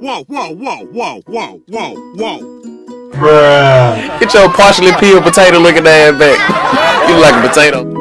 whoa, whoa, whoa, whoa, whoa, whoa, whoa. Bruh. Get your partially peeled potato looking ass back. You look like a potato.